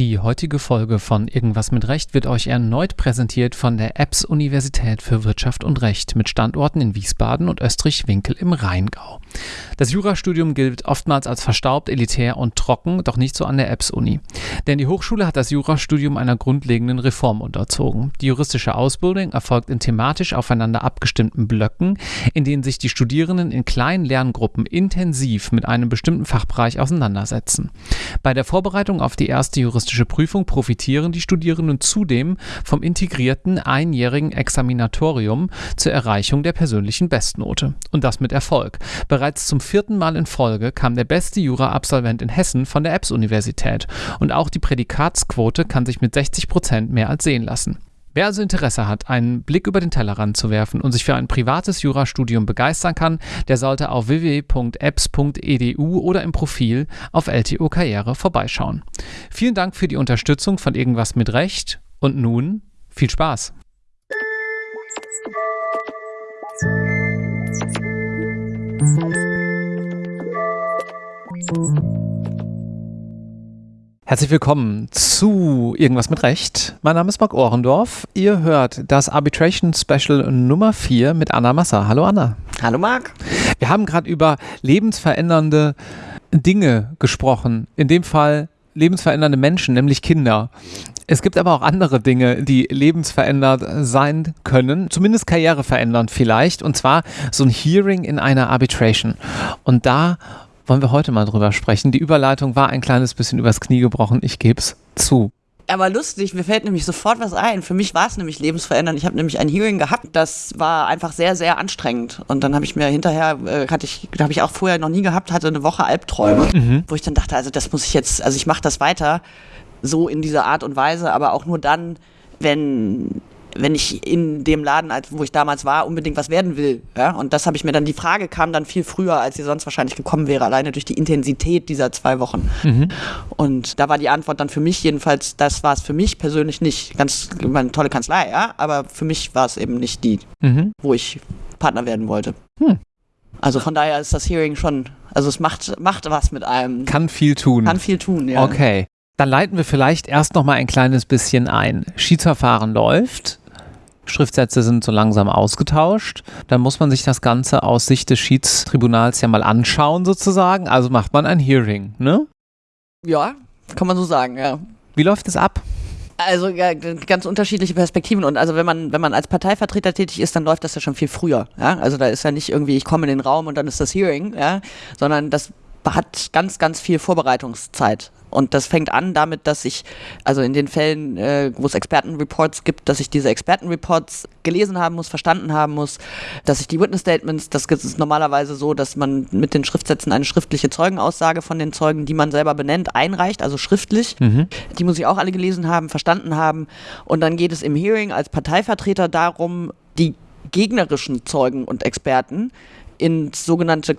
Die heutige Folge von Irgendwas mit Recht wird euch erneut präsentiert von der EBS Universität für Wirtschaft und Recht mit Standorten in Wiesbaden und Österreich-Winkel im Rheingau. Das Jurastudium gilt oftmals als verstaubt, elitär und trocken, doch nicht so an der EBS Uni. Denn die Hochschule hat das Jurastudium einer grundlegenden Reform unterzogen. Die juristische Ausbildung erfolgt in thematisch aufeinander abgestimmten Blöcken, in denen sich die Studierenden in kleinen Lerngruppen intensiv mit einem bestimmten Fachbereich auseinandersetzen. Bei der Vorbereitung auf die erste juristische juristische Prüfung profitieren die Studierenden zudem vom integrierten einjährigen Examinatorium zur Erreichung der persönlichen Bestnote. Und das mit Erfolg. Bereits zum vierten Mal in Folge kam der beste Jura-Absolvent in Hessen von der EBS-Universität. Und auch die Prädikatsquote kann sich mit 60 Prozent mehr als sehen lassen. Wer also Interesse hat, einen Blick über den Tellerrand zu werfen und sich für ein privates Jurastudium begeistern kann, der sollte auf www.apps.edu oder im Profil auf LTO Karriere vorbeischauen. Vielen Dank für die Unterstützung von Irgendwas mit Recht und nun viel Spaß! Herzlich willkommen zu Irgendwas mit Recht. Mein Name ist Marc Ohrendorf. Ihr hört das Arbitration Special Nummer 4 mit Anna Massa. Hallo Anna. Hallo Marc. Wir haben gerade über lebensverändernde Dinge gesprochen. In dem Fall lebensverändernde Menschen, nämlich Kinder. Es gibt aber auch andere Dinge, die lebensverändert sein können, zumindest karriereverändernd vielleicht, und zwar so ein Hearing in einer Arbitration. Und da wollen wir heute mal drüber sprechen. Die Überleitung war ein kleines bisschen übers Knie gebrochen, ich gebe es zu. Aber lustig, mir fällt nämlich sofort was ein. Für mich war es nämlich lebensverändernd. Ich habe nämlich ein Hearing gehabt, das war einfach sehr, sehr anstrengend. Und dann habe ich mir hinterher, äh, hatte ich, habe ich auch vorher noch nie gehabt, hatte eine Woche Albträume, mhm. wo ich dann dachte, also das muss ich jetzt, also ich mache das weiter so in dieser Art und Weise, aber auch nur dann, wenn wenn ich in dem Laden, wo ich damals war, unbedingt was werden will. Ja? Und das habe ich mir dann, die Frage kam dann viel früher, als sie sonst wahrscheinlich gekommen wäre, alleine durch die Intensität dieser zwei Wochen. Mhm. Und da war die Antwort dann für mich jedenfalls, das war es für mich persönlich nicht. Ganz, eine tolle Kanzlei, ja, aber für mich war es eben nicht die, mhm. wo ich Partner werden wollte. Hm. Also von daher ist das Hearing schon, also es macht, macht was mit einem. Kann viel tun. Kann viel tun, ja. Okay. Dann leiten wir vielleicht erst noch mal ein kleines bisschen ein. Schiedsverfahren läuft. Schriftsätze sind so langsam ausgetauscht. Dann muss man sich das Ganze aus Sicht des Schiedstribunals ja mal anschauen, sozusagen. Also macht man ein Hearing, ne? Ja, kann man so sagen, ja. Wie läuft es ab? Also ja, ganz unterschiedliche Perspektiven und also wenn man wenn man als Parteivertreter tätig ist, dann läuft das ja schon viel früher. Ja? Also da ist ja nicht irgendwie ich komme in den Raum und dann ist das Hearing, ja, sondern das hat ganz ganz viel Vorbereitungszeit. Und das fängt an damit, dass ich, also in den Fällen, äh, wo es Expertenreports gibt, dass ich diese Expertenreports gelesen haben muss, verstanden haben muss, dass ich die Witness Statements, das ist normalerweise so, dass man mit den Schriftsätzen eine schriftliche Zeugenaussage von den Zeugen, die man selber benennt, einreicht, also schriftlich. Mhm. Die muss ich auch alle gelesen haben, verstanden haben. Und dann geht es im Hearing als Parteivertreter darum, die gegnerischen Zeugen und Experten ins sogenannte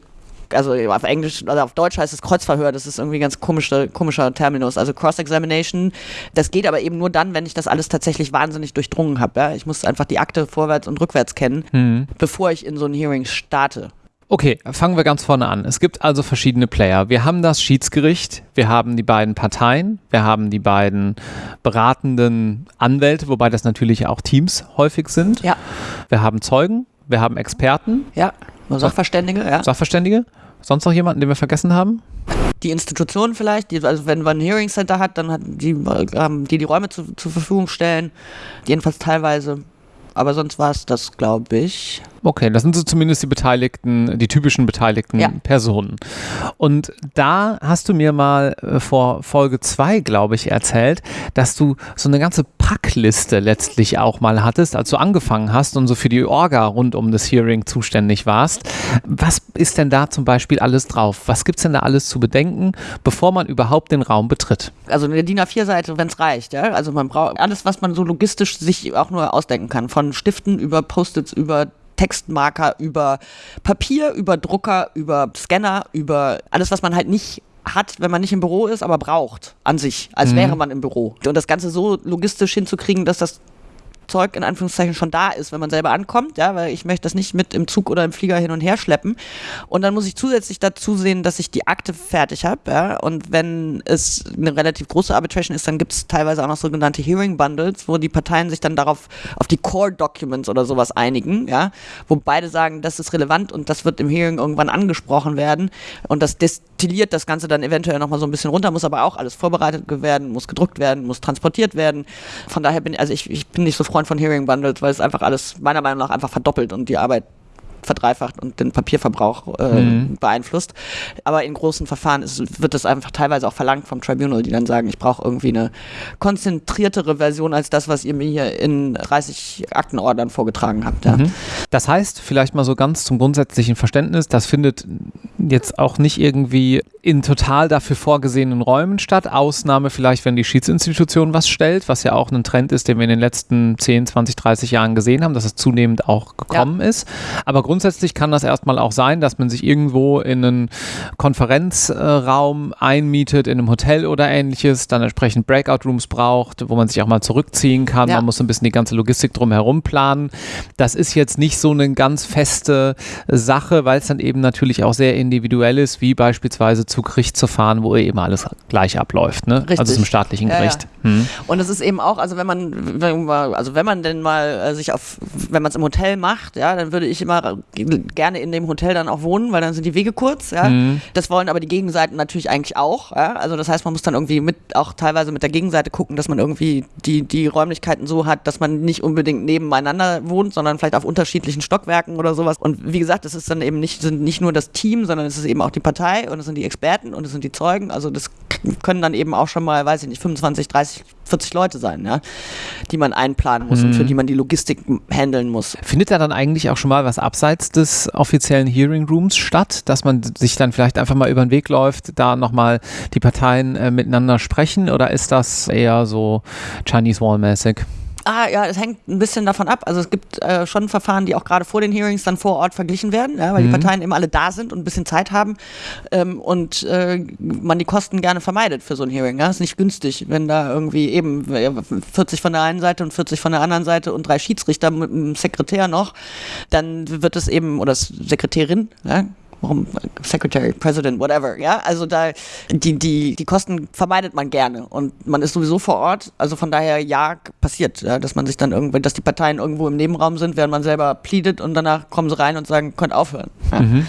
also auf Englisch, also auf Deutsch heißt es Kreuzverhör, das ist irgendwie ein ganz komischer, komischer Terminus. Also Cross-Examination, das geht aber eben nur dann, wenn ich das alles tatsächlich wahnsinnig durchdrungen habe. Ja? Ich muss einfach die Akte vorwärts und rückwärts kennen, mhm. bevor ich in so ein Hearing starte. Okay, fangen wir ganz vorne an. Es gibt also verschiedene Player. Wir haben das Schiedsgericht, wir haben die beiden Parteien, wir haben die beiden beratenden Anwälte, wobei das natürlich auch Teams häufig sind. Ja. Wir haben Zeugen, wir haben Experten. Ja, Sachverständige, ja. Sachverständige. Sonst noch jemanden, den wir vergessen haben? Die Institution vielleicht, die, also wenn man ein Hearing Center hat, dann hat die, ähm, die die Räume zu, zur Verfügung stellen, jedenfalls teilweise. Aber sonst war es das, glaube ich. Okay, das sind so zumindest die beteiligten, die typischen beteiligten ja. Personen. Und da hast du mir mal äh, vor Folge 2, glaube ich, erzählt, dass du so eine ganze Packliste letztlich auch mal hattest, als du angefangen hast und so für die Orga rund um das Hearing zuständig warst. Was ist denn da zum Beispiel alles drauf? Was gibt es denn da alles zu bedenken, bevor man überhaupt den Raum betritt? Also eine DIN A4-Seite, wenn es reicht. Ja? Also man braucht alles, was man so logistisch sich auch nur ausdenken kann. Von Stiften über Post-its, über Textmarker, über Papier, über Drucker, über Scanner, über alles, was man halt nicht hat, wenn man nicht im Büro ist, aber braucht an sich, als mhm. wäre man im Büro. Und das Ganze so logistisch hinzukriegen, dass das Werkzeug in Anführungszeichen schon da ist, wenn man selber ankommt, ja, weil ich möchte das nicht mit im Zug oder im Flieger hin und her schleppen. Und dann muss ich zusätzlich dazu sehen, dass ich die Akte fertig habe, ja. Und wenn es eine relativ große Arbitration ist, dann gibt es teilweise auch noch sogenannte Hearing Bundles, wo die Parteien sich dann darauf auf die Core Documents oder sowas einigen, ja, wo beide sagen, das ist relevant und das wird im Hearing irgendwann angesprochen werden und das destilliert das Ganze dann eventuell nochmal so ein bisschen runter, muss aber auch alles vorbereitet werden, muss gedruckt werden, muss transportiert werden. Von daher bin also ich, ich bin nicht so Freund von Hearing Bundles, weil es einfach alles meiner Meinung nach einfach verdoppelt und die Arbeit verdreifacht und den Papierverbrauch äh, mhm. beeinflusst. Aber in großen Verfahren ist, wird das einfach teilweise auch verlangt vom Tribunal, die dann sagen, ich brauche irgendwie eine konzentriertere Version als das, was ihr mir hier in 30 Aktenordnern vorgetragen habt. Ja. Mhm. Das heißt, vielleicht mal so ganz zum grundsätzlichen Verständnis, das findet jetzt auch nicht irgendwie in total dafür vorgesehenen Räumen statt. Ausnahme vielleicht, wenn die Schiedsinstitution was stellt, was ja auch ein Trend ist, den wir in den letzten 10, 20, 30 Jahren gesehen haben, dass es zunehmend auch gekommen ja. ist. Aber grundsätzlich kann das erstmal auch sein, dass man sich irgendwo in einen Konferenzraum einmietet, in einem Hotel oder ähnliches, dann entsprechend Breakout-Rooms braucht, wo man sich auch mal zurückziehen kann. Ja. Man muss ein bisschen die ganze Logistik drumherum planen. Das ist jetzt nicht so eine ganz feste Sache, weil es dann eben natürlich auch sehr individuell ist, wie beispielsweise zu Gericht zu fahren, wo eben alles gleich abläuft, ne? Richtig. Also zum staatlichen Gericht. Ja, ja. Hm. Und es ist eben auch, also wenn man, wenn man, also wenn man denn mal äh, sich auf, wenn man es im Hotel macht, ja, dann würde ich immer gerne in dem Hotel dann auch wohnen, weil dann sind die Wege kurz, ja. Hm. Das wollen aber die Gegenseiten natürlich eigentlich auch, ja. Also das heißt, man muss dann irgendwie mit, auch teilweise mit der Gegenseite gucken, dass man irgendwie die, die Räumlichkeiten so hat, dass man nicht unbedingt nebeneinander wohnt, sondern vielleicht auf unterschiedlichen Stockwerken oder sowas. Und wie gesagt, es ist dann eben nicht, sind nicht nur das Team, sondern es ist eben auch die Partei und es sind die Experten Experten und es sind die Zeugen. Also das können dann eben auch schon mal, weiß ich nicht, 25, 30, 40 Leute sein, ja, die man einplanen muss mhm. und für mhm. die man die Logistik handeln muss. Findet da dann eigentlich auch schon mal was abseits des offiziellen Hearing Rooms statt, dass man sich dann vielleicht einfach mal über den Weg läuft, da nochmal die Parteien äh, miteinander sprechen oder ist das eher so Chinese Wall mäßig? Ah, ja, es hängt ein bisschen davon ab. Also es gibt äh, schon Verfahren, die auch gerade vor den Hearings dann vor Ort verglichen werden, ja, weil mhm. die Parteien immer alle da sind und ein bisschen Zeit haben ähm, und äh, man die Kosten gerne vermeidet für so ein Hearing. Ja. Ist nicht günstig, wenn da irgendwie eben 40 von der einen Seite und 40 von der anderen Seite und drei Schiedsrichter mit einem Sekretär noch, dann wird es eben, oder Sekretärin, ja, warum Secretary, President, whatever, ja, also da, die, die, die Kosten vermeidet man gerne und man ist sowieso vor Ort, also von daher, ja, passiert, ja, dass man sich dann irgendwie, dass die Parteien irgendwo im Nebenraum sind, während man selber pleadet und danach kommen sie rein und sagen, könnt aufhören. Ja. Mhm.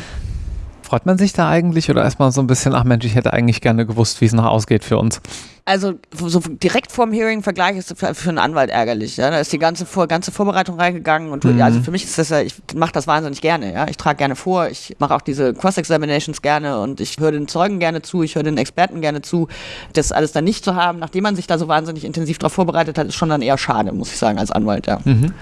Freut man sich da eigentlich oder erstmal so ein bisschen, ach Mensch, ich hätte eigentlich gerne gewusst, wie es noch ausgeht für uns? Also so direkt vorm Hearing Vergleich ist für, für einen Anwalt ärgerlich. Ja? Da ist die ganze, vor, ganze Vorbereitung reingegangen und mhm. also für mich ist das ja, ich mache das wahnsinnig gerne. Ja? Ich trage gerne vor, ich mache auch diese Cross-Examinations gerne und ich höre den Zeugen gerne zu, ich höre den Experten gerne zu. Das alles dann nicht zu haben, nachdem man sich da so wahnsinnig intensiv darauf vorbereitet hat, ist schon dann eher schade, muss ich sagen, als Anwalt. Ja. Mhm.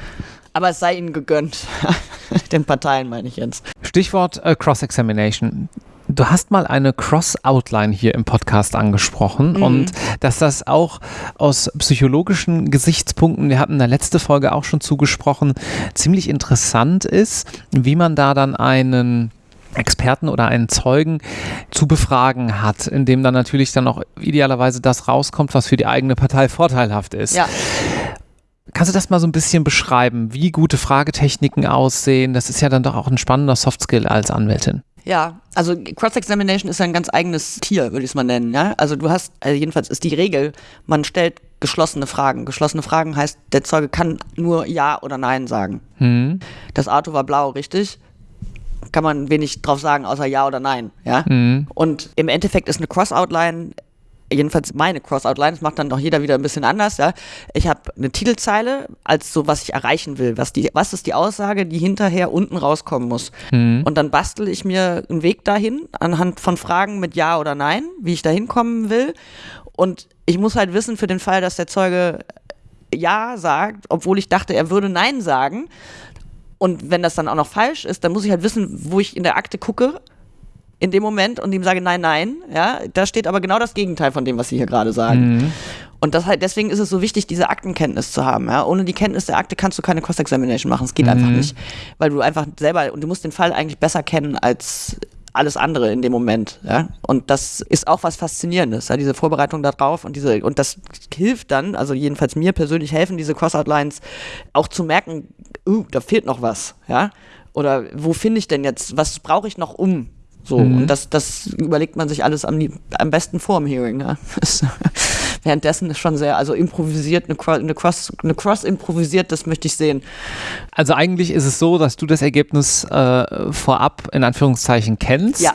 Aber es sei ihnen gegönnt. Den Parteien meine ich jetzt. Stichwort äh, Cross-Examination. Du hast mal eine Cross-Outline hier im Podcast angesprochen mhm. und dass das auch aus psychologischen Gesichtspunkten, wir hatten in der letzten Folge auch schon zugesprochen, ziemlich interessant ist, wie man da dann einen Experten oder einen Zeugen zu befragen hat, in dem dann natürlich dann auch idealerweise das rauskommt, was für die eigene Partei vorteilhaft ist. Ja. Kannst du das mal so ein bisschen beschreiben, wie gute Fragetechniken aussehen? Das ist ja dann doch auch ein spannender Softskill als Anwältin. Ja, also Cross-Examination ist ja ein ganz eigenes Tier, würde ich es mal nennen. Ja? Also du hast, also jedenfalls ist die Regel, man stellt geschlossene Fragen. Geschlossene Fragen heißt, der Zeuge kann nur Ja oder Nein sagen. Mhm. Das Auto war blau, richtig? Kann man wenig drauf sagen, außer Ja oder Nein. Ja? Mhm. Und im Endeffekt ist eine Cross-Outline jedenfalls meine Cross-Outline, das macht dann noch jeder wieder ein bisschen anders, ja. Ich habe eine Titelzeile als so, was ich erreichen will. Was, die, was ist die Aussage, die hinterher unten rauskommen muss? Mhm. Und dann bastel ich mir einen Weg dahin anhand von Fragen mit Ja oder Nein, wie ich da hinkommen will. Und ich muss halt wissen, für den Fall, dass der Zeuge Ja sagt, obwohl ich dachte, er würde Nein sagen. Und wenn das dann auch noch falsch ist, dann muss ich halt wissen, wo ich in der Akte gucke in dem Moment und ihm sage, nein, nein, ja, da steht aber genau das Gegenteil von dem, was Sie hier gerade sagen. Mhm. Und das halt, deswegen ist es so wichtig, diese Aktenkenntnis zu haben. Ja? Ohne die Kenntnis der Akte kannst du keine Cross-Examination machen. Es geht mhm. einfach nicht. Weil du einfach selber, und du musst den Fall eigentlich besser kennen als, alles andere in dem Moment. Ja? Und das ist auch was Faszinierendes, ja? diese Vorbereitung darauf und diese, und das hilft dann, also jedenfalls mir persönlich helfen diese Cross-Outlines auch zu merken, uh, da fehlt noch was, ja. Oder wo finde ich denn jetzt, was brauche ich noch um? So, mhm. und das, das überlegt man sich alles am, am besten vor dem Hearing. Ja. währenddessen ist schon sehr, also improvisiert, eine, eine, Cross, eine Cross improvisiert, das möchte ich sehen. Also eigentlich ist es so, dass du das Ergebnis äh, vorab in Anführungszeichen kennst. Ja.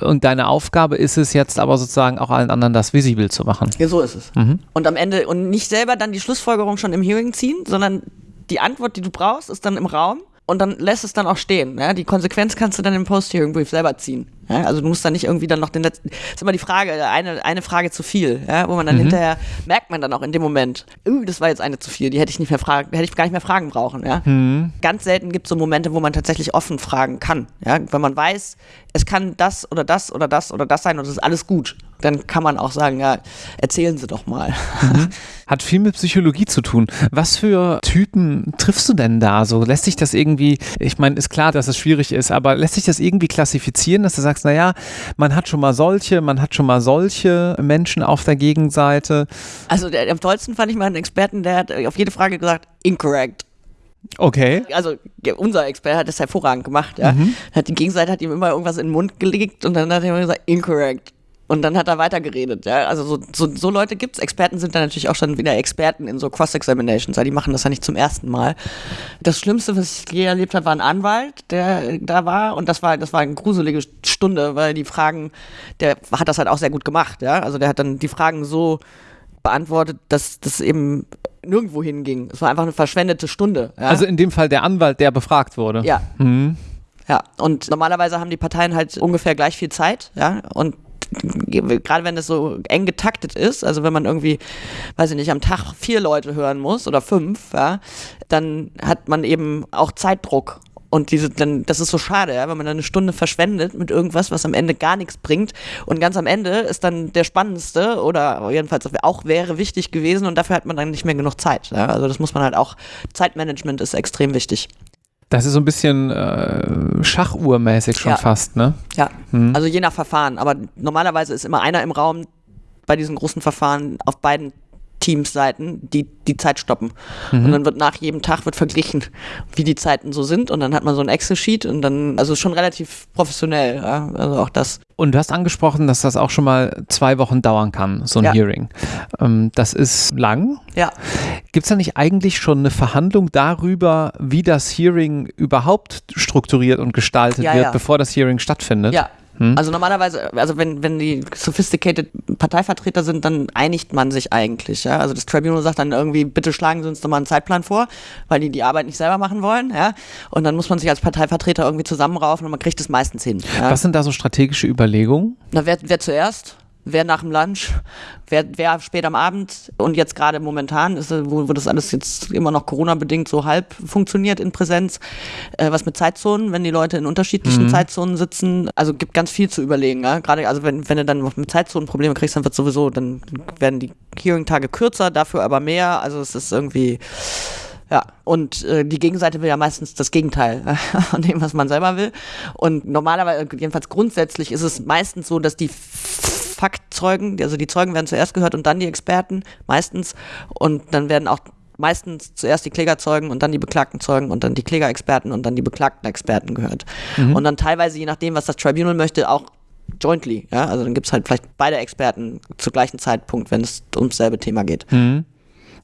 Und deine Aufgabe ist es jetzt aber sozusagen auch allen anderen das visibel zu machen. Ja, so ist es. Mhm. Und am Ende, und nicht selber dann die Schlussfolgerung schon im Hearing ziehen, sondern die Antwort, die du brauchst, ist dann im Raum und dann lässt es dann auch stehen. Ja? Die Konsequenz kannst du dann im Post-Hearing-Brief selber ziehen. Ja? Also du musst dann nicht irgendwie dann noch den letzten. Das ist immer die Frage, eine, eine Frage zu viel, ja? wo man dann mhm. hinterher merkt man dann auch in dem Moment, das war jetzt eine zu viel, die hätte ich nicht mehr fragen, hätte ich gar nicht mehr fragen brauchen. Ja? Mhm. Ganz selten gibt es so Momente, wo man tatsächlich offen fragen kann. Ja? Wenn man weiß, es kann das oder das oder das oder das sein und es ist alles gut dann kann man auch sagen, ja, erzählen Sie doch mal. Mhm. Hat viel mit Psychologie zu tun. Was für Typen triffst du denn da? So lässt sich das irgendwie, ich meine, ist klar, dass es schwierig ist, aber lässt sich das irgendwie klassifizieren, dass du sagst, naja, man hat schon mal solche, man hat schon mal solche Menschen auf der Gegenseite? Also der, am tollsten fand ich mal einen Experten, der hat auf jede Frage gesagt, incorrect. Okay. Also unser Experte hat das hervorragend gemacht. Ja. Mhm. Hat die Gegenseite hat ihm immer irgendwas in den Mund gelegt und dann hat er immer gesagt, incorrect. Und dann hat er weitergeredet, ja. Also so, so, so Leute gibt's. Experten sind dann natürlich auch schon wieder Experten in so Cross-Examinations, ja. Die machen das ja nicht zum ersten Mal. Das Schlimmste, was ich je erlebt habe, war ein Anwalt, der da war. Und das war, das war eine gruselige Stunde, weil die Fragen, der hat das halt auch sehr gut gemacht, ja. Also der hat dann die Fragen so beantwortet, dass das eben nirgendwo hinging. Es war einfach eine verschwendete Stunde. Ja? Also in dem Fall der Anwalt, der befragt wurde. Ja. Mhm. Ja, und normalerweise haben die Parteien halt ungefähr gleich viel Zeit, ja, und gerade wenn es so eng getaktet ist, also wenn man irgendwie, weiß ich nicht, am Tag vier Leute hören muss oder fünf, ja, dann hat man eben auch Zeitdruck. Und diese, dann, das ist so schade, ja, wenn man dann eine Stunde verschwendet mit irgendwas, was am Ende gar nichts bringt. Und ganz am Ende ist dann der spannendste oder jedenfalls auch wäre wichtig gewesen und dafür hat man dann nicht mehr genug Zeit. Ja. Also das muss man halt auch, Zeitmanagement ist extrem wichtig. Das ist so ein bisschen äh, Schachuhrmäßig schon ja. fast, ne? Ja, hm. also je nach Verfahren. Aber normalerweise ist immer einer im Raum bei diesen großen Verfahren auf beiden Teamsseiten, die die Zeit stoppen. Mhm. Und dann wird nach jedem Tag wird verglichen, wie die Zeiten so sind. Und dann hat man so ein Excel-Sheet und dann, also schon relativ professionell, ja? also auch das. Und du hast angesprochen, dass das auch schon mal zwei Wochen dauern kann, so ein ja. Hearing. Ähm, das ist lang. Ja. Gibt es da nicht eigentlich schon eine Verhandlung darüber, wie das Hearing überhaupt strukturiert und gestaltet ja, wird, bevor das Hearing stattfindet? Ja, hm? Also normalerweise, also wenn, wenn die sophisticated Parteivertreter sind, dann einigt man sich eigentlich. Ja? Also das Tribunal sagt dann irgendwie, bitte schlagen Sie uns doch mal einen Zeitplan vor, weil die die Arbeit nicht selber machen wollen. Ja? Und dann muss man sich als Parteivertreter irgendwie zusammenraufen und man kriegt es meistens hin. Ja? Was sind da so strategische Überlegungen? Na, wer, wer zuerst? Wer nach dem Lunch, wer, wer spät am Abend und jetzt gerade momentan ist, wo, wo das alles jetzt immer noch Corona-bedingt so halb funktioniert in Präsenz, äh, was mit Zeitzonen, wenn die Leute in unterschiedlichen mhm. Zeitzonen sitzen, also gibt ganz viel zu überlegen, ja? gerade also wenn, wenn du dann mit Zeitzonen Probleme kriegst, dann wird sowieso, dann werden die Hearing-Tage kürzer, dafür aber mehr, also es ist irgendwie ja, und äh, die Gegenseite will ja meistens das Gegenteil von dem, was man selber will. Und normalerweise, jedenfalls grundsätzlich, ist es meistens so, dass die Faktzeugen, also die Zeugen werden zuerst gehört und dann die Experten, meistens. Und dann werden auch meistens zuerst die Klägerzeugen und dann die beklagten Zeugen und dann die Klägerexperten und dann die beklagten Experten gehört. Mhm. Und dann teilweise, je nachdem, was das Tribunal möchte, auch jointly. Ja? Also dann gibt es halt vielleicht beide Experten zu gleichen Zeitpunkt, wenn es ums selbe Thema geht. Mhm.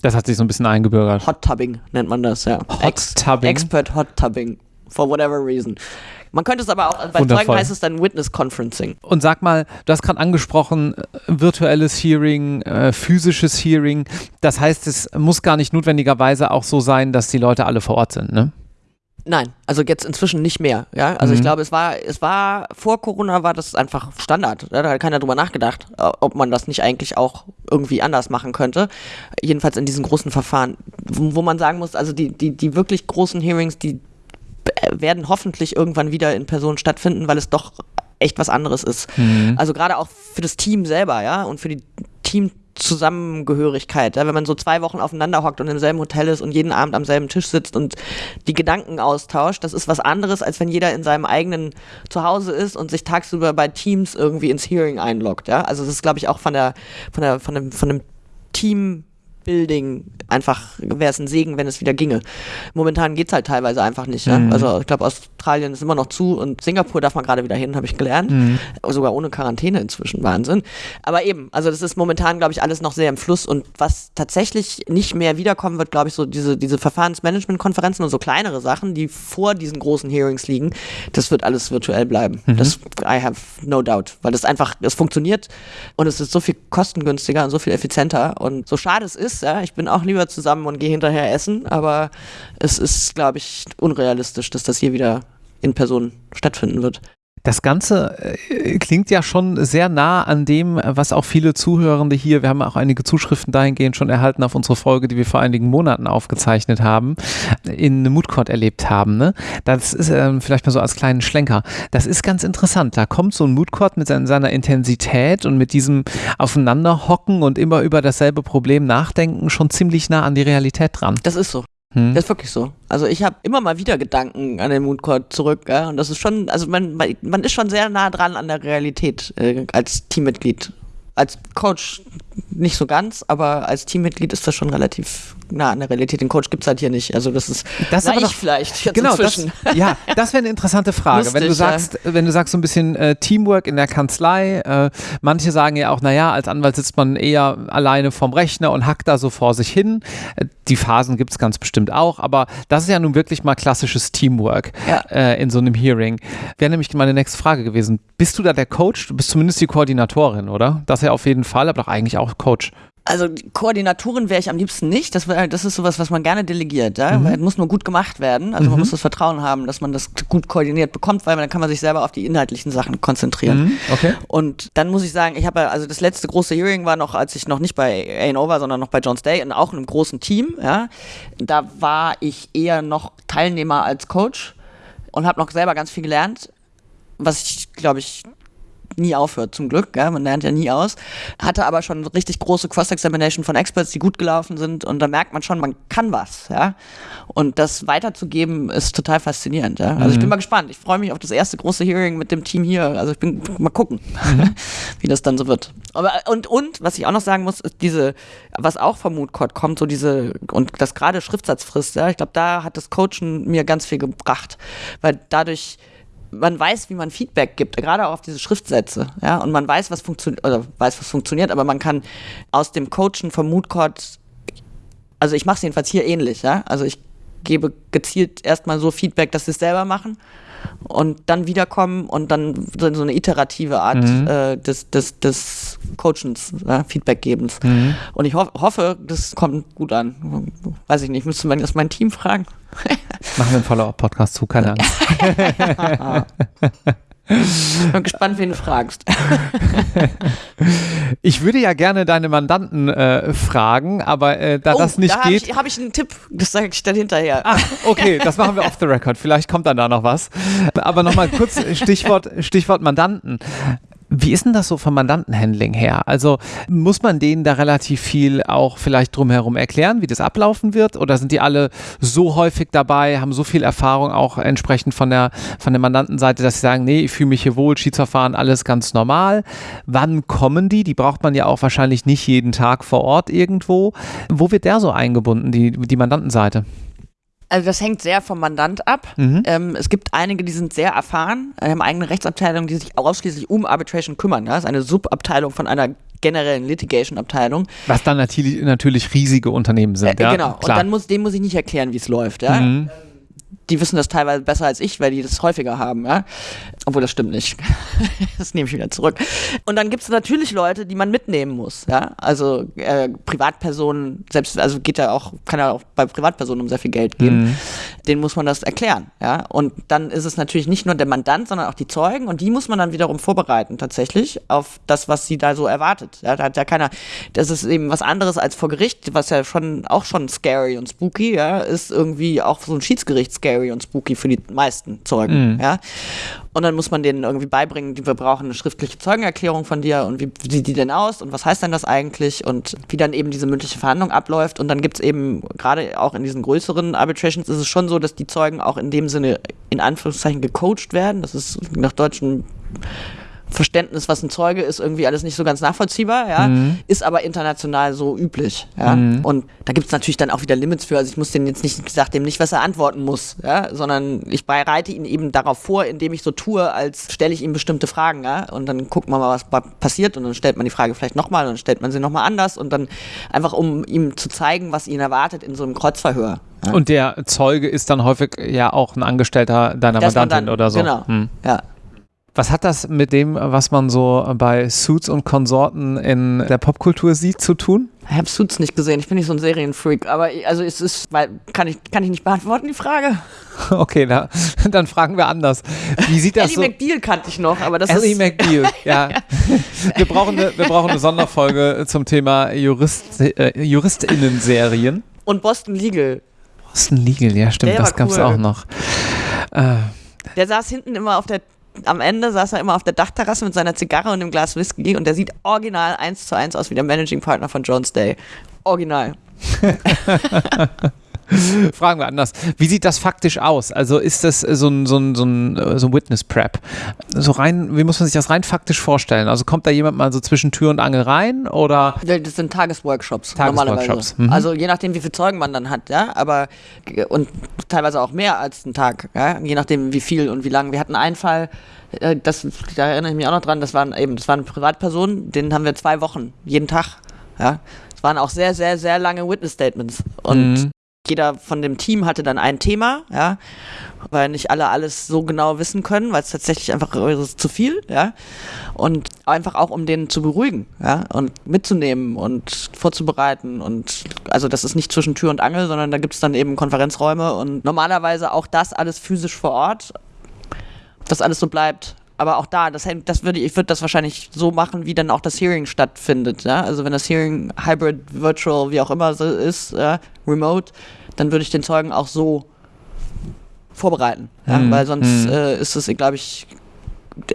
Das hat sich so ein bisschen eingebürgert. Hot Tubbing nennt man das, ja. Hot Ex Tubbing. Expert Hot Tubbing. For whatever reason. Man könnte es aber auch, bei Wundervoll. Zeugen heißt es dann Witness Conferencing. Und sag mal, du hast gerade angesprochen, äh, virtuelles Hearing, äh, physisches Hearing. Das heißt, es muss gar nicht notwendigerweise auch so sein, dass die Leute alle vor Ort sind, ne? Nein, also jetzt inzwischen nicht mehr. Ja, also mhm. ich glaube, es war, es war vor Corona war das einfach Standard. Da hat keiner drüber nachgedacht, ob man das nicht eigentlich auch irgendwie anders machen könnte. Jedenfalls in diesen großen Verfahren, wo, wo man sagen muss, also die, die, die wirklich großen Hearings, die werden hoffentlich irgendwann wieder in Person stattfinden, weil es doch echt was anderes ist. Mhm. Also gerade auch für das Team selber, ja, und für die Team Zusammengehörigkeit, ja, wenn man so zwei Wochen aufeinander hockt und im selben Hotel ist und jeden Abend am selben Tisch sitzt und die Gedanken austauscht, das ist was anderes, als wenn jeder in seinem eigenen Zuhause ist und sich tagsüber bei Teams irgendwie ins Hearing einloggt. Ja? Also das ist, glaube ich, auch von der, von der, von dem, von dem Team Building einfach wäre es ein Segen, wenn es wieder ginge. Momentan geht es halt teilweise einfach nicht. Ja? Mhm. Also ich glaube, Australien ist immer noch zu und Singapur darf man gerade wieder hin, habe ich gelernt. Mhm. Sogar ohne Quarantäne inzwischen. Wahnsinn. Aber eben, also das ist momentan, glaube ich, alles noch sehr im Fluss und was tatsächlich nicht mehr wiederkommen wird, glaube ich, so diese, diese Verfahrensmanagement-Konferenzen und so kleinere Sachen, die vor diesen großen Hearings liegen, das wird alles virtuell bleiben. Mhm. Das, I have no doubt, weil das einfach, es funktioniert und es ist so viel kostengünstiger und so viel effizienter und so schade es ist, ja, ich bin auch lieber zusammen und gehe hinterher essen, aber es ist, glaube ich, unrealistisch, dass das hier wieder in Person stattfinden wird. Das Ganze äh, klingt ja schon sehr nah an dem, was auch viele Zuhörende hier, wir haben auch einige Zuschriften dahingehend schon erhalten auf unsere Folge, die wir vor einigen Monaten aufgezeichnet haben, in Moodcourt erlebt haben. Ne? Das ist ähm, vielleicht mal so als kleinen Schlenker. Das ist ganz interessant. Da kommt so ein Moodcourt mit seiner, seiner Intensität und mit diesem Aufeinanderhocken und immer über dasselbe Problem nachdenken schon ziemlich nah an die Realität dran. Das ist so. Hm? Das ist wirklich so. Also ich habe immer mal wieder Gedanken an den Mooncourt zurück, ja, und das ist schon, also man, man ist schon sehr nah dran an der Realität äh, als Teammitglied. Als Coach nicht so ganz, aber als Teammitglied ist das schon relativ nah an der Realität. Den Coach gibt es halt hier nicht. Also das ist Das na, aber doch- vielleicht Genau, das, ja, das wäre eine interessante Frage. wenn du Lustig, ja. sagst, wenn du sagst so ein bisschen äh, Teamwork in der Kanzlei, äh, manche sagen ja auch, naja, als Anwalt sitzt man eher alleine vorm Rechner und hackt da so vor sich hin. Äh, die Phasen gibt es ganz bestimmt auch, aber das ist ja nun wirklich mal klassisches Teamwork Ja. äh, in so einem Hearing. Wäre nämlich meine nächste Frage gewesen. Bist du da der Coach? Du bist zumindest die Koordinatorin, oder? Das ja auf jeden Fall, aber doch eigentlich auch Coach. Also die Koordinatorin wäre ich am liebsten nicht. Das, wär, das ist sowas, was man gerne delegiert. Ja? Mhm. Weil Es muss nur gut gemacht werden. Also man muss das Vertrauen haben, dass man das gut koordiniert bekommt, weil dann kann man sich selber auf die inhaltlichen Sachen konzentrieren. Mhm, Okay. Und dann muss ich sagen, ich habe also das letzte große Hearing war noch, als ich noch nicht bei A&O war, sondern noch bei John's Day und auch in einem großen Team. Ja, da war ich eher noch Teilnehmer als Coach und habe noch selber ganz viel gelernt, was ich glaube ich nie aufhört, zum Glück. Ja? Man lernt ja nie aus. Hatte aber schon richtig große Cross-Examination von Experts, die gut gelaufen sind. Und da merkt man schon, man kann was. Ja? Und das weiterzugeben ist total faszinierend. Ja? Also ich bin mal gespannt. Ich freue mich auf das erste große Hearing mit dem Team hier. Also ich bin mal gucken, wie das dann so wird. Aber und, und, was ich auch noch sagen muss, ist diese, was auch vom Moodcourt kommt, so diese, und das gerade Schriftsatzfrist, ja, ich glaube, da hat das Coachen mir ganz viel gebracht. Weil dadurch man weiß, wie man Feedback gibt, gerade auch auf diese Schriftsätze, ja, und man weiß, was funktioniert, oder weiß, was funktioniert, aber man kann aus dem Coachen vom Moodcourt, also ich mache es jedenfalls hier ähnlich, ja, also ich gebe gezielt erstmal so Feedback, dass sie es selber machen und dann wiederkommen und dann so eine iterative Art Mhm. äh, des, des, des Coachens, ja, Feedbackgebens. Mhm. Und ich hoff, hoffe, das kommt gut an. Weiß ich nicht, müsste man das mein Team fragen? Machen wir einen Follow-up-Podcast zu, keine Angst. Bin gespannt, wen du fragst. Ich würde ja gerne deine Mandanten äh, fragen, aber äh, da das nicht Oh, da habe geht. ich, hab ich einen Tipp, das sage ich dann hinterher. Ah, okay, das machen wir off the record. Vielleicht kommt dann da noch was. Aber nochmal kurz Stichwort, Stichwort Mandanten. Wie ist denn das so vom Mandantenhandling her? Also muss man denen da relativ viel auch vielleicht drumherum erklären, wie das ablaufen wird? Oder sind die alle so häufig dabei, haben so viel Erfahrung auch entsprechend von der, von der Mandantenseite, dass sie sagen, nee, ich fühle mich hier wohl, Schiedsverfahren, alles ganz normal. Wann kommen die? Die braucht man ja auch wahrscheinlich nicht jeden Tag vor Ort irgendwo. Wo wird der so eingebunden, die, die Mandantenseite? Also das hängt sehr vom Mandant ab. Mhm. Ähm, es gibt einige, die sind sehr erfahren, äh, haben eigene Rechtsabteilungen, die sich ausschließlich um Arbitration kümmern. Das ist eine Subabteilung von einer generellen Litigation-Abteilung. Was dann natürlich, natürlich riesige Unternehmen sind. Äh, ja, genau. Klar. Und dann muss, dem muss ich nicht erklären, wie es läuft. Ja? Mhm. Die wissen das teilweise besser als ich, weil die das häufiger haben. Ja? Obwohl das stimmt nicht. das nehme ich wieder zurück. Und dann gibt es natürlich Leute, die man mitnehmen muss. Ja? Also äh, Privatpersonen, selbst, also geht ja auch, kann ja auch bei Privatpersonen um sehr viel Geld gehen. Mhm. Den muss man das erklären. Ja? Und dann ist es natürlich nicht nur der Mandant, sondern auch die Zeugen. Und die muss man dann wiederum vorbereiten, tatsächlich, auf das, was sie da so erwartet. Ja? Da hat ja keiner, das ist eben was anderes als vor Gericht, was ja schon auch schon scary und spooky, ja, ist irgendwie auch so ein Schiedsgericht scary scary und spooky für die meisten Zeugen. Mhm. Ja? Und dann muss man denen irgendwie beibringen, wir brauchen eine schriftliche Zeugenerklärung von dir und wie, sieht die denn aus und was heißt denn das eigentlich und wie dann eben diese mündliche Verhandlung abläuft. Und dann gibt es eben, gerade auch in diesen größeren Arbitrations, ist es schon so, dass die Zeugen auch in dem Sinne in Anführungszeichen gecoacht werden. Das ist nach deutschem Verständnis, was ein Zeuge ist, irgendwie alles nicht so ganz nachvollziehbar, ja, Mhm. ist aber international so üblich, ja. Mhm. Und da gibt es natürlich dann auch wieder Limits für. Also ich muss den jetzt nicht, ich sag dem nicht, was er antworten muss, ja, sondern ich bereite ihn eben darauf vor, indem ich so tue, als stelle ich ihm bestimmte Fragen, ja, und dann gucken wir mal, was pa- passiert und dann stellt man die Frage vielleicht nochmal und dann stellt man sie nochmal anders und dann einfach, um ihm zu zeigen, was ihn erwartet in so einem Kreuzverhör. Ja. Und der Zeuge ist dann häufig ja auch ein Angestellter deiner man Mandantin dann- oder so. Genau. Hm. Ja. Was hat das mit dem, was man so bei Suits und Konsorten in der Popkultur sieht, zu tun? Ich habe Suits nicht gesehen, ich bin nicht so ein Serienfreak, aber also es ist, weil, kann ich, kann ich nicht beantworten, die Frage. Okay, da, dann fragen wir anders. Wie sieht das Ellie so? McBeal kannte ich noch, aber das Ellie ist... McBeal, ja. Wir brauchen, eine, wir brauchen eine Sonderfolge zum Thema Jurist, äh, JuristInnen-Serien. Und Boston Legal. Boston Legal, ja stimmt, Der das war gab es cool. auch noch. Äh, Der saß hinten immer auf der, am Ende saß er immer auf der Dachterrasse mit seiner Zigarre und dem Glas Whisky und der sieht original eins zu eins aus wie der Managing Partner von Jones Day. Original. Fragen wir anders. Wie sieht das faktisch aus? Also ist das so ein, so ein, so ein, so ein Witness Prep? So rein, wie muss man sich das rein faktisch vorstellen? Also kommt da jemand mal so zwischen Tür und Angel rein oder? Das sind Tagesworkshops, Tagesworkshops, normalerweise. mhm. Also je nachdem, wie viele Zeugen man dann hat, ja, aber und teilweise auch mehr als einen Tag, ja, je nachdem, wie viel und wie lang. Wir hatten einen Fall, äh, das, da erinnere ich mich auch noch dran, das waren eben, das waren Privatpersonen, den haben wir zwei Wochen, jeden Tag, ja. Es waren auch sehr, sehr, sehr lange Witness Statements und Mhm. Jeder von dem Team hatte dann ein Thema, ja, weil nicht alle alles so genau wissen können, weil es tatsächlich einfach zu viel, ja, und einfach auch um den zu beruhigen, ja, und mitzunehmen und vorzubereiten und also das ist nicht zwischen Tür und Angel, sondern da gibt es dann eben Konferenzräume und normalerweise auch das alles physisch vor Ort, dass alles so bleibt. Aber auch da, das, das würde ich würde das wahrscheinlich so machen, wie dann auch das Hearing stattfindet. Ja? Also wenn das Hearing Hybrid, Virtual, wie auch immer so ist, ja, Remote, dann würde ich den Zeugen auch so vorbereiten. Ja? Mhm. Weil sonst Mhm. äh, ist es, glaube ich,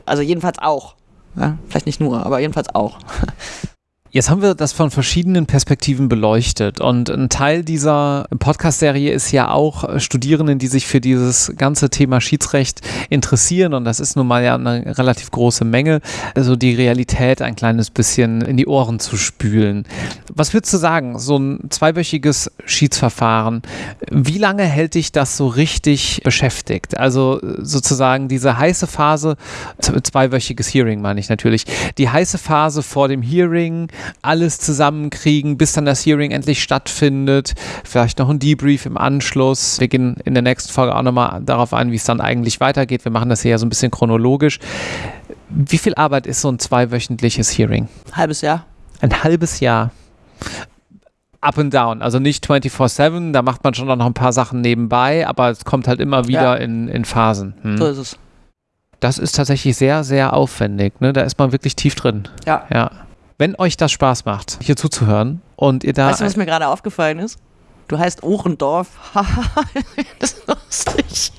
also jedenfalls auch. Ja? Vielleicht nicht nur, aber jedenfalls auch. Jetzt haben wir das von verschiedenen Perspektiven beleuchtet und ein Teil dieser Podcast-Serie ist ja auch äh, Studierenden, die sich für dieses ganze Thema Schiedsrecht interessieren und das ist nun mal ja eine relativ große Menge, also die Realität ein kleines bisschen in die Ohren zu spülen. Was würdest du sagen, so ein zweiwöchiges Schiedsverfahren, wie lange hält dich das so richtig beschäftigt? Also äh, sozusagen diese heiße Phase, zweiwöchiges Hearing meine ich natürlich, die heiße Phase vor dem Hearing, alles zusammenkriegen, bis dann das Hearing endlich stattfindet, vielleicht noch ein Debrief im Anschluss. Wir gehen in der nächsten Folge auch nochmal darauf ein, wie es dann eigentlich weitergeht. Wir machen das hier ja so ein bisschen chronologisch. Wie viel Arbeit ist so ein zweiwöchentliches Hearing? Halbes Jahr. Ein halbes Jahr. Up and down, also nicht 24-7, da macht man schon noch ein paar Sachen nebenbei, aber es kommt halt immer wieder Ja. in, in Phasen. Hm. So ist es. Das ist tatsächlich sehr, sehr aufwendig. Ne? Da ist man wirklich tief drin. Ja. Ja. Wenn euch das Spaß macht, hier zuzuhören und ihr da. Weißt du, was mir gerade aufgefallen ist? Du heißt Ohrendorf. das ist lustig.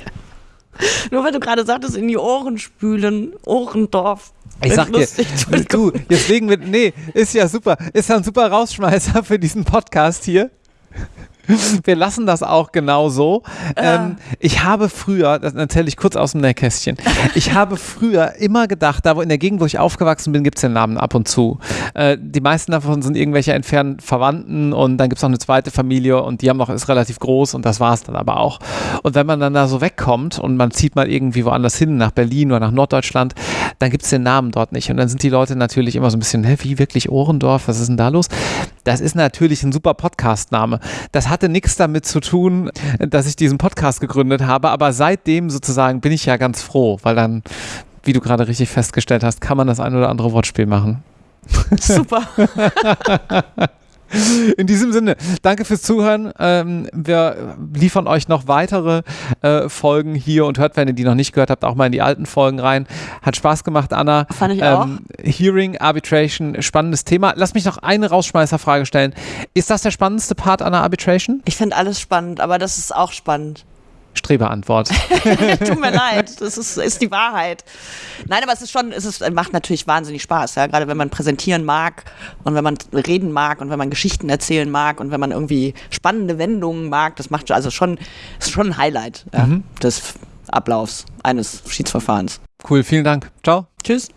Nur weil du gerade sagtest, in die Ohren spülen. Ohrendorf. ich sag dir, du, legen wir. Nee, ist ja super. Ist ja ein super Rausschmeißer für diesen Podcast hier. Wir lassen das auch genau so. Ähm, ich habe früher, das erzähle ich kurz aus dem Nähkästchen, ich habe früher immer gedacht, da wo in der Gegend, wo ich aufgewachsen bin, gibt es den Namen ab und zu. Äh, die meisten davon sind irgendwelche entfernten Verwandten und dann gibt es noch eine zweite Familie und die haben noch, ist relativ groß und das war es dann aber auch. Und wenn man dann da so wegkommt und man zieht mal irgendwie woanders hin, nach Berlin oder nach Norddeutschland, dann gibt es den Namen dort nicht. Und dann sind die Leute natürlich immer so ein bisschen, hä, wie wirklich Ohrendorf, was ist denn da los? Das ist natürlich ein super Podcast-Name. Das hatte nichts damit zu tun, dass ich diesen Podcast gegründet habe, aber seitdem sozusagen bin ich ja ganz froh, weil dann, wie du gerade richtig festgestellt hast, kann man das ein oder andere Wortspiel machen. Super. In diesem Sinne, danke fürs Zuhören. Ähm, wir liefern euch noch weitere äh, Folgen hier und hört, wenn ihr die noch nicht gehört habt, auch mal in die alten Folgen rein. Hat Spaß gemacht, Anna. Fand ich auch. Hearing, Arbitration, spannendes Thema. Lass mich noch eine Rausschmeißerfrage stellen. Ist das der spannendste Part einer Arbitration? Ich finde alles spannend, aber das ist auch spannend. Streberantwort. Tut mir leid, das ist, ist die Wahrheit. Nein, aber es ist schon, es ist, macht natürlich wahnsinnig Spaß, ja, gerade wenn man präsentieren mag und wenn man reden mag und wenn man Geschichten erzählen mag und wenn man irgendwie spannende Wendungen mag, das macht also schon, ist schon ein Highlight ja, mhm. des Ablaufs eines Schiedsverfahrens. Cool, vielen Dank. Ciao. Tschüss.